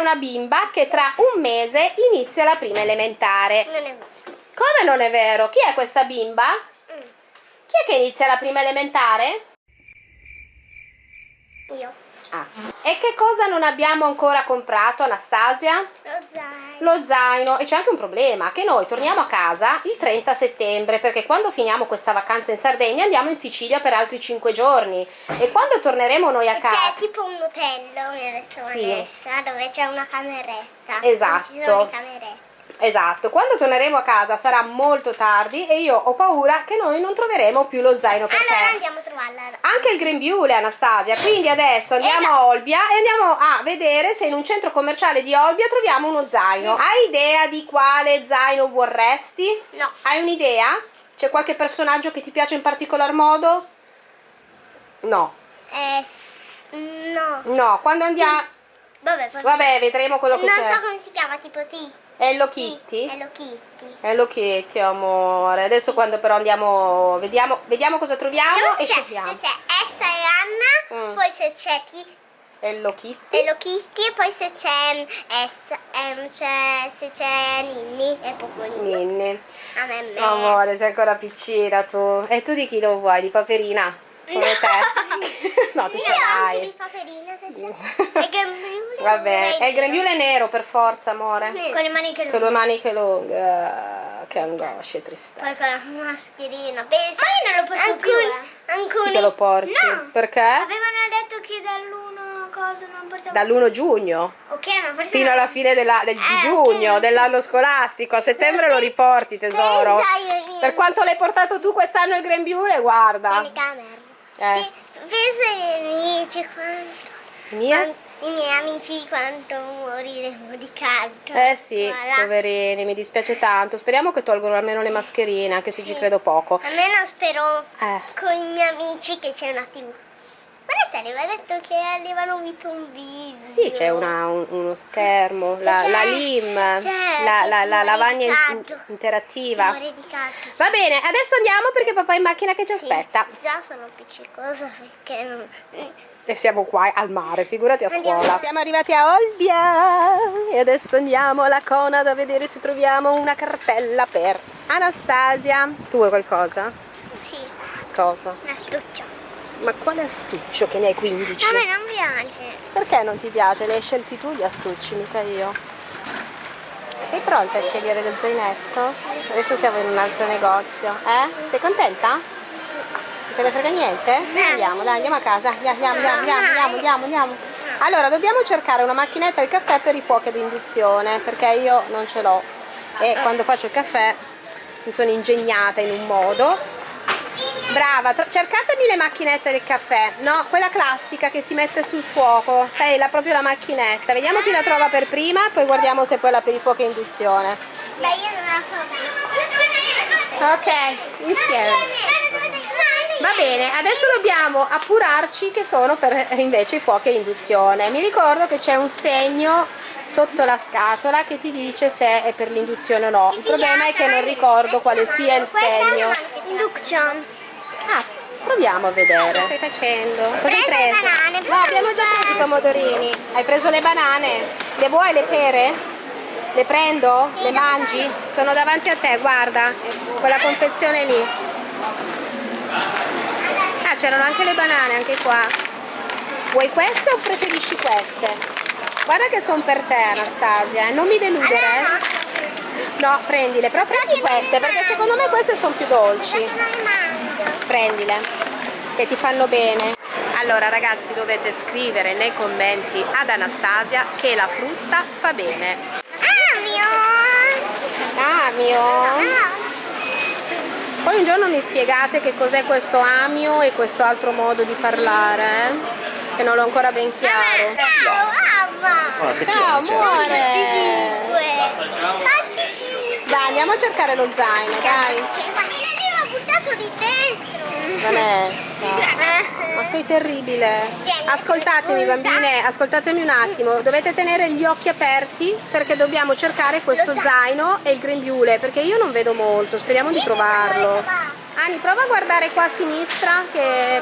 una bimba che tra un mese inizia la prima elementare. Non è vero. Come non è vero? Chi è questa bimba? Mm. Chi è che inizia la prima elementare? Io. Ah. E che cosa non abbiamo ancora comprato, Anastasia? Lo zaino. Lo zaino. E c'è anche un problema, che noi torniamo a casa il 30 settembre, perché quando finiamo questa vacanza in Sardegna andiamo in Sicilia per altri 5 giorni. E quando torneremo noi a C'è casa... tipo un hotel, mi ha detto Sì. Vanessa, dove c'è una cameretta. Esatto. Ci sono le camerette. Esatto, quando torneremo a casa sarà molto tardi e io ho paura che noi non troveremo più lo zaino perché... Allora andiamo a trovarla. Anche il grembiule, Anastasia. Quindi adesso andiamo Eh, no. a Olbia e andiamo a vedere se in un centro commerciale di Olbia troviamo uno zaino. Hai idea di quale zaino vorresti? No. Hai un'idea? C'è qualche personaggio che ti piace in particolar modo? No. Eh, no. No, quando andiamo... Vabbè, poi- Vabbè, vedremo quello che non c'è. so come si chiama, tipo sì. Hello Kitty? Hello Kitty. Hello Kitty, amore. Adesso quando però andiamo... Vediamo, vediamo cosa troviamo e scegliamo. se c'è Essa e Anna, Mm. poi se c'è Ti- Hello Kitty. Hello Kitty e poi se c'è Essa, c'è, se c'è Ninni e Popolino. Minnie. A me, me. Amore, sei ancora piccina tu. E tu di chi lo vuoi? Di Paperina? Come te? no, tu ce l'hai. di Paperina se c'è. grembiule Vabbè, è il grembiule nero per forza, amore. dire. Con le maniche Con le lunghe. maniche lunghe. Ah, che angoscia e tristezza. Poi con la mascherina. Pensa. Ma io non lo porto alcuni, più, eh. alcuni... Sì che lo porti. No. Perché? Avevano detto che dall'uno cosa non portavo Dall'1 giugno Ok, ma forse fino alla fine della- del- di Eh, giugno ok. dell'anno scolastico. A settembre lo riporti, tesoro. Pensa io- Per quanto l'hai portato tu quest'anno il grembiule, guarda. Telecamera. Eh, Pensa ai miei amici quanto... mia? I miei amici quanto moriremo di caldo. Eh sì, Voilà. poverini, mi dispiace tanto. Speriamo che tolgono almeno le mascherine, anche se ci credo poco. Almeno spero Eh. con i miei amici che c'è una tv. Ma adesso aveva detto che avevano visto un video. Sì, c'è un- uno schermo, la, la LIM, c'è, la, la- la lavagna in- interattiva. Va bene, adesso andiamo perché papà è in macchina che ci Sì, aspetta. Già sono appiccicosa perché non... E siamo qua al mare, figurati a Andiamo. scuola. Siamo arrivati a Olbia e adesso andiamo alla Conad a vedere se troviamo una cartella per Anastasia. Tu vuoi qualcosa? Sì, Cosa? una stuccia. Ma quale astuccio che ne hai 15? A me non piace. Perché non ti piace? Le hai scelti tu gli astucci, mica io. Sei pronta a scegliere lo zainetto? Adesso siamo in un altro negozio. Eh? Sei contenta? Non te ne frega niente? Andiamo, dai, andiamo a casa. Andiamo, andiamo, andiamo, andiamo, andiamo, andiamo, andiamo. Allora, dobbiamo cercare una macchinetta al caffè per i fuochi ad induzione, perché io non ce l'ho. E quando faccio il caffè mi sono ingegnata in un modo Brava, cercatemi le macchinette del caffè. No, quella classica che si mette sul fuoco. Sai, la, proprio la macchinetta. Vediamo chi la trova per prima, poi guardiamo se è quella per i fuochi a induzione. Beh, io non la so. Ok, insieme. Va bene, adesso dobbiamo appurarci che sono per eh, invece i fuochi a induzione. Mi ricordo che c'è un segno sotto la scatola che ti dice se è per l'induzione o no. Il problema è che non ricordo quale sia il segno. Induction. Ah, proviamo a vedere. Cosa stai facendo? Cosa hai Preso banane, No, abbiamo già preso i pomodorini. Hai preso le banane? Le vuoi le pere? Le prendo? Le mangi? Sono davanti a te, guarda. Quella confezione lì. Ah, c'erano anche le banane, anche qua. Vuoi queste o preferisci queste? Guarda che sono per te, Anastasia. eh. Non mi deludere, eh. No, prendile, però prendi queste, perché secondo me queste sono più dolci. Prendile che ti fanno bene allora ragazzi dovete scrivere nei commenti ad Anastasia che la frutta fa bene Ah, mio. amio Ah, poi un giorno mi spiegate che cos'è questo amio e questo altro modo di parlare eh? che non l'ho ancora ben chiaro ciao, ciao amore 25. 25. dai andiamo a cercare lo zaino dai Ma io l'ho buttato di dentro. Vanessa Ma sei terribile. Ascoltatemi bambine, ascoltatemi un attimo. Dovete tenere gli occhi aperti perché dobbiamo cercare questo zaino e il grembiule perché io non vedo molto. Speriamo di trovarlo. Ani, prova a guardare qua a sinistra che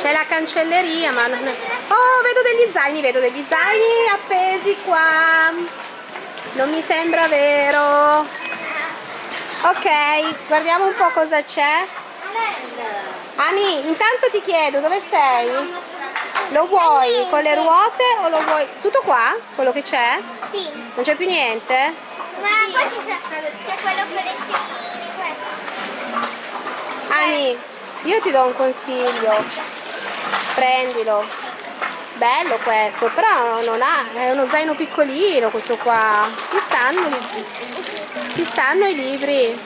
c'è la cancelleria, ma non è... Oh, vedo degli zaini, vedo degli zaini appesi qua non mi sembra vero ok guardiamo un po' cosa c'è Ani intanto ti chiedo dove sei? lo vuoi con le ruote o lo vuoi tutto qua? quello che c'è? Sì. non c'è più niente? Ma poi c'è, c'è quello per le questo. Ani io ti do un consiglio prendilo bello questo però non ha è uno zaino piccolino questo qua ti stanno, i- ti stanno i libri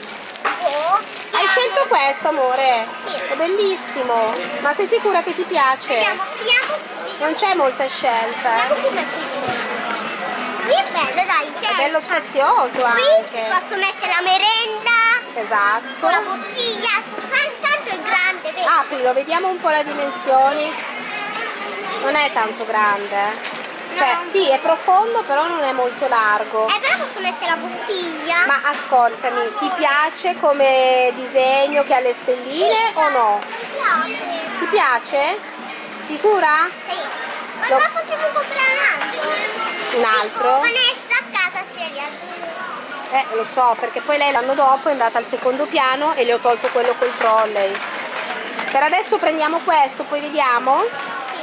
hai scelto questo amore Sì. è bellissimo ma sei sicura che ti piace? Vediamo, vediamo. non c'è molta scelta qui. Qui è bello, dai, c'è. è bello spazioso Qui anche posso mettere la merenda esatto la bottiglia. Tan- Tanto è grande, vedi? aprilo vediamo un po' le dimensioni non è tanto grande eh. Cioè sì è profondo però non è molto largo Eh, però posso mettere la bottiglia. Ma ascoltami, ti piace come disegno che ha le stelline o no? Mi piace. Ti piace? Sicura? Sì. Ma Lo- possiamo comprare un altro. Un altro? Vanessa a casa sceglie Eh, lo so, perché poi lei l'anno dopo è andata al secondo piano e le ho tolto quello col trolley. Per adesso prendiamo questo, poi vediamo?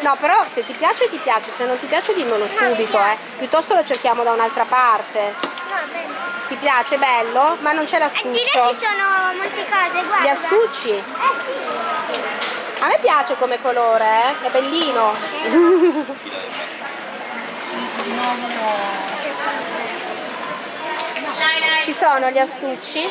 No, però se ti piace ti piace, se non ti piace dimmelo subito, eh. Piuttosto lo cerchiamo da un'altra parte. No, bene. Ti piace? Bello? Ma non c'è E di là l'astuccio. ci sono molte cose, guarda. Gli astucci? Eh sì. A me piace come colore, eh? È bellino. Ci sono gli astucci? Ecco,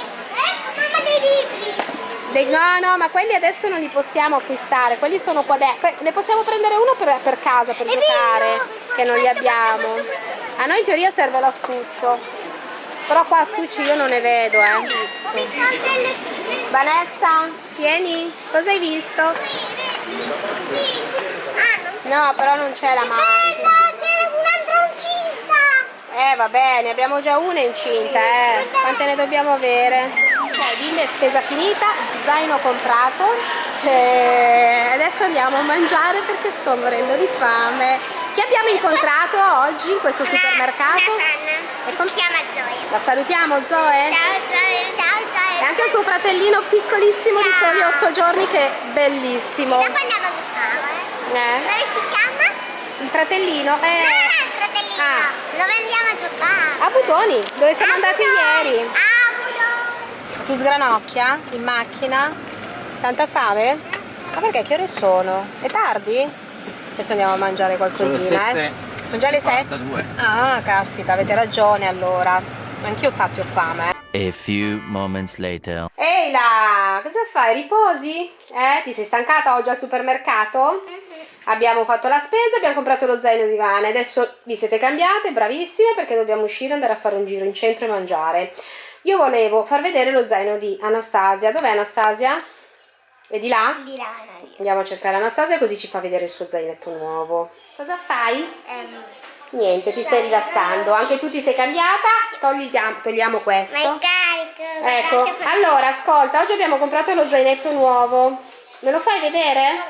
mamma dei libri. Dei- no, no, ma quelli adesso non li possiamo acquistare, quelli sono qua dentro. Ne possiamo prendere uno per, per casa, per È giocare, vero, che non li abbiamo. A noi in teoria serve l'astuccio. Però qua astucci io non ne vedo, eh. Vanessa, vieni, cosa hai visto? Ah, No, però non c'è la macchina. Incinta. Eh va bene, abbiamo già una incinta, eh. Quante ne dobbiamo avere? Ok, bimbe, spesa finita, zaino comprato. E adesso andiamo a mangiare perché sto morendo di fame. Chi abbiamo incontrato oggi in questo supermercato? Una. E Si chiama Zoe. La salutiamo Zoe? Ciao Zoe. Ciao Zoe. E anche il suo fratellino piccolissimo di soli 8 giorni che è bellissimo. Dopo andiamo a giocare. Eh? Dove si chiama? Il fratellino è Ah, il fratellino. Ah. Dove andiamo a giocare? a Budoni, dove siamo A andati Budoni. ieri. A Budoni. Si sgranocchia in macchina? Tanta fame? Ma perché che ore sono? È tardi? Adesso andiamo a mangiare qualcosina, eh. Sono già le 7? 42. Ah, caspita, avete ragione allora. Anch'io infatti ho fame, eh. A few moments later. Ehi là, cosa fai? Riposi? Eh? Ti sei stancata oggi al supermercato? Abbiamo fatto la spesa, abbiamo comprato lo zaino di Vane. Adesso vi siete cambiate, bravissime, perché dobbiamo uscire, andare a fare un giro in centro e mangiare. Io volevo far vedere lo zaino di Anastasia. Dov'è Anastasia? È di là? Di là, dai. Andiamo a cercare Anastasia così ci fa vedere il suo zainetto nuovo. Cosa fai? Ehm, Niente, ti stai rilassando. Anche tu ti sei cambiata? Togliamo, togliamo questo. ma carico. Ecco, allora ascolta, oggi abbiamo comprato lo zainetto nuovo. Me lo fai vedere?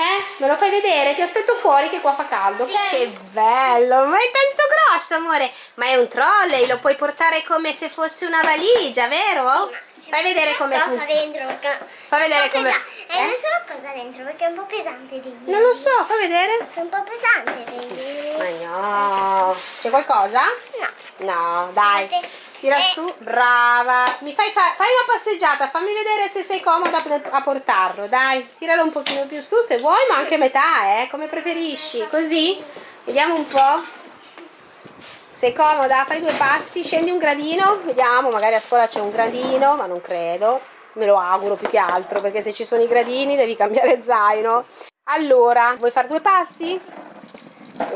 Eh? Me lo fai vedere? Ti aspetto fuori che qua fa caldo, ok? Che bello, ma è tanto grosso, amore. Ma è un trolley, lo puoi portare come se fosse una valigia, vero? Fai vedere come funziona. dentro Fai vedere come- eh? E non so cosa dentro perché è un po' pesante di Non lo so, fai vedere. È un po' pesante di Ma no. C'è qualcosa? No. No, dai. Tira Eh. su, brava. Mi fai, fa- fai una passeggiata, fammi vedere se sei comoda a portarlo, dai. Tiralo un pochino più su se vuoi, ma anche metà, eh, come preferisci. Così, vediamo un po'. Sei comoda? Fai due passi, scendi un gradino, vediamo, magari a scuola c'è un gradino, ma non credo. Me lo auguro più che altro, perché se ci sono i gradini devi cambiare zaino. Allora, vuoi fare due passi?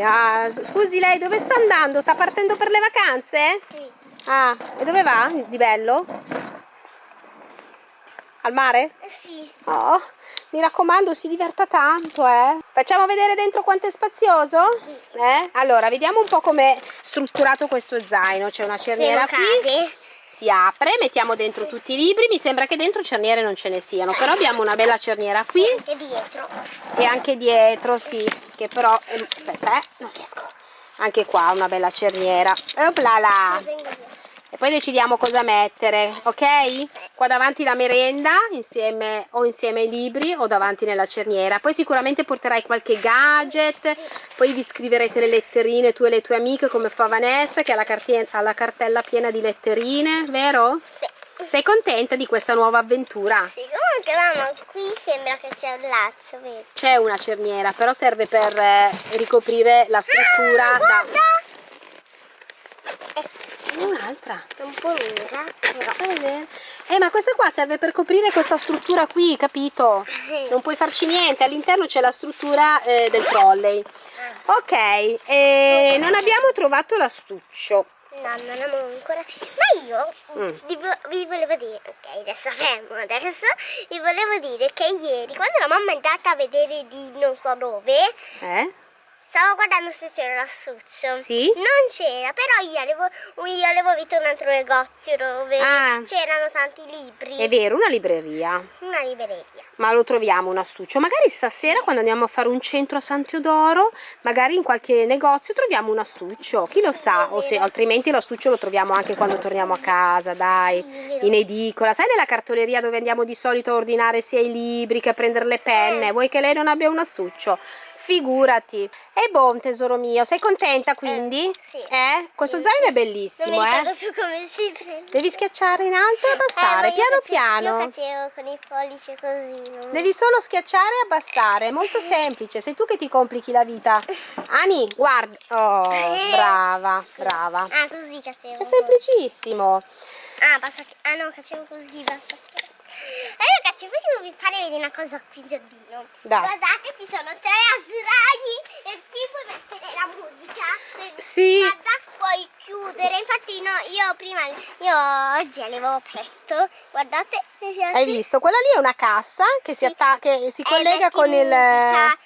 Ah, scusi lei, dove sta andando? Sta partendo per le vacanze? Sì. Ah, e dove va di bello? Al mare? Eh sì. Oh, mi raccomando, si diverta tanto, eh. Facciamo vedere dentro quanto è spazioso? Eh? Allora, vediamo un po' com'è strutturato questo zaino. C'è una cerniera qui, cade. si apre, mettiamo dentro tutti i libri. Mi sembra che dentro cerniere non ce ne siano, però abbiamo una bella cerniera qui E dietro. e anche dietro, sì, che però... ehm, aspetta, eh, non riesco. Anche qua una bella cerniera. Oplala. E poi decidiamo cosa mettere, ok? Qua davanti la merenda, insieme, o insieme ai libri o davanti nella cerniera. Poi sicuramente porterai qualche gadget, poi vi scriverete le letterine tu e le tue amiche come fa Vanessa che ha la, ha la cartella piena di letterine, vero? Sì. Sei contenta di questa nuova avventura? Sì, comunque mamma, qui sembra che c'è un laccio, vedi? C'è una cerniera, però serve per eh, ricoprire la struttura da... Guarda! Ce n'è un'altra. È un po' lunga, però. Vero. Eh, ma questa qua serve per coprire questa struttura qui, capito? Non puoi farci niente, all'interno c'è la struttura eh, del trolley. Ok, e non abbiamo trovato l'astuccio. No, non abbiamo ancora. Ma io Mm. vi, vi volevo dire, ok, adesso fermo adesso. Vi volevo dire che ieri, quando la mamma è andata a vedere di non so dove, Eh? Stavo guardando se c'era l'astuccio. Sì? Non c'era, però io avevo, io avevo visto un altro negozio dove Ah. c'erano tanti libri. È vero, una libreria. Una libreria. Ma lo troviamo un astuccio. Magari stasera quando andiamo a fare un centro a San Teodoro, magari in qualche negozio troviamo un astuccio. Chi lo sa? O se altrimenti l'astuccio lo troviamo anche quando torniamo a casa, dai, in edicola. Sai nella cartoleria dove andiamo di solito a ordinare sia i libri che a prendere le penne? Vuoi che lei non abbia un astuccio? Figurati. E buon tesoro mio, sei contenta quindi? sì. Eh? Questo zaino è Non mi bellissimo, ricordo eh? più come si prende. Devi schiacciare in alto e abbassare, Eh, ma io piano face- piano. Io facevo con i pollici così. non- Devi solo schiacciare e abbassare, è molto semplice, sei tu che ti complichi la vita. Ani, guarda. Oh, brava, brava. Ah, così facevo. È semplicissimo. Ah, basta. Ah no, facevo così, basta che... E ragazzi, facciamo vi fare vedere una cosa qui in giardino. Dai. Guardate, ci sono tre asraghi e qui puoi mettere la musica. Sì. Guarda, puoi chiudere. Infatti no, io prima, io oggi avevo aperto. Guardate, mi piace. Hai visto? Quella lì è una cassa che si, atta- che si Eh, collega con il... musica,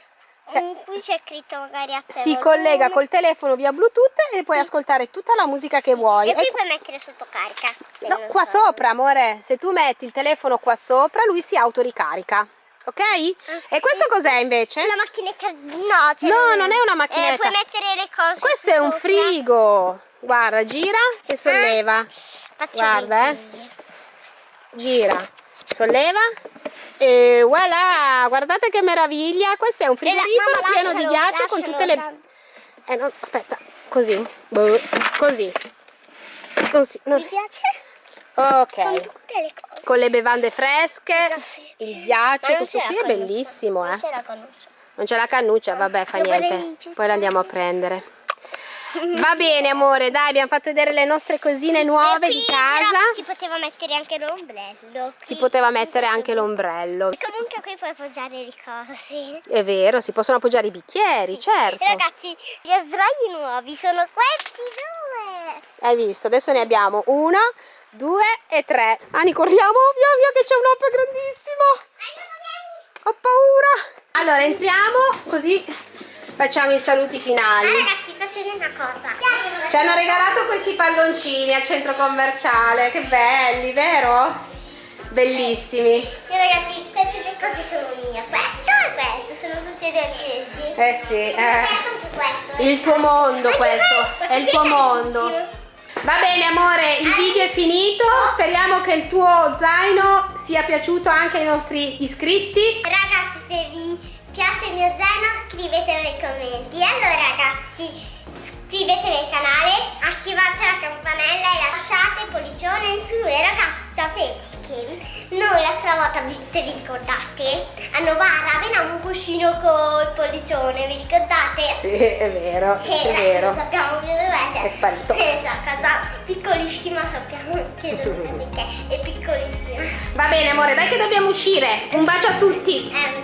cioè- cui c'è scritto magari a te. Si volume. collega col telefono via Bluetooth e puoi ascoltare tutta la musica che vuoi. E qui E- puoi mettere sotto carica. no, qua so. sopra, amore. Se tu metti il telefono qua sopra, lui si autoricarica. Ok? E questo cos'è invece? La macchinetta no, cioè No, non è una macchinetta. Eh, puoi mettere le cose Questo è un sopra. frigo. Guarda, gira e solleva. Faccio Guarda, eh. Gira, solleva e voilà, guardate che meraviglia. Questo è un la- frigorifero mamma, pieno di ghiaccio con tutte le... Eh no, aspetta, così, Boh, così. Così, non- Mi piace? Ok, Con tutte le cose. con le bevande fresche, il ghiaccio, non questo la qui è bellissimo, Non eh. c'è la cannuccia. Non c'è la cannuccia, vabbè, fa niente. Poi la andiamo a prendere. Va bene, amore, dai, abbiamo fatto vedere le nostre cosine nuove qui di casa. si poteva mettere anche l'ombrello. Si poteva mettere anche l'ombrello. Comunque qui puoi appoggiare le cose. È vero, si possono appoggiare i bicchieri, certo. E ragazzi, gli asraghi nuovi sono questi due. Hai visto? Adesso ne abbiamo uno, due e tre. Ani, corriamo, via via che c'è un'opera grandissimo. Ho paura. Allora, entriamo così facciamo i saluti Ah, finali. vedere una cosa. Ci hanno regalato questi palloncini al centro commerciale, che belli, vero? Bellissimi. E ragazzi, queste due cose sono mie. Questo e questo sono tutti e due accesi. Eh sì, eh. il tuo mondo questo, è il tuo mondo. Va bene amore, il video è finito, speriamo che il tuo zaino sia piaciuto anche ai nostri iscritti. Ragazzi, se vi piace il mio zaino scrivetelo nei commenti. E allora ragazzi, iscrivetevi al canale, attivate la campanella e lasciate il pollicione in su. E ragazzi, sapete che noi l'altra volta, vi- se vi ricordate, a Novara avevamo un cuscino col pollicione, vi ricordate? Sì, è vero, Eh, è vero. Sappiamo più dov'è. È sparito. Eh, so, casa piccolissima, sappiamo che dov'è perché è piccolissima. Va bene amore, dai che dobbiamo uscire. Un bacio a tutti. Eh!